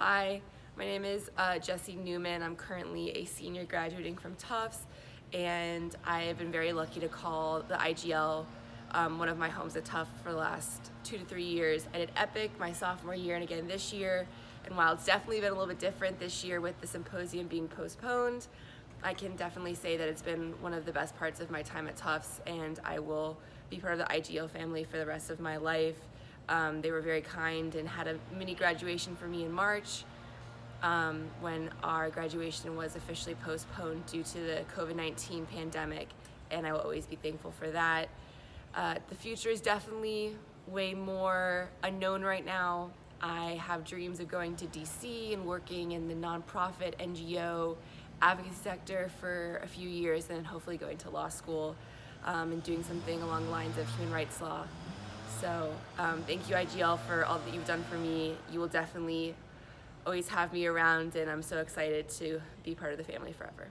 Hi, my name is uh, Jessie Newman. I'm currently a senior graduating from Tufts and I have been very lucky to call the IGL um, one of my homes at Tufts for the last two to three years. I did EPIC my sophomore year and again this year and while it's definitely been a little bit different this year with the symposium being postponed, I can definitely say that it's been one of the best parts of my time at Tufts and I will be part of the IGL family for the rest of my life. Um, they were very kind and had a mini graduation for me in March um, when our graduation was officially postponed due to the COVID-19 pandemic and I will always be thankful for that. Uh, the future is definitely way more unknown right now. I have dreams of going to DC and working in the nonprofit NGO advocacy sector for a few years and hopefully going to law school um, and doing something along the lines of human rights law. So um, thank you IGL for all that you've done for me. You will definitely always have me around and I'm so excited to be part of the family forever.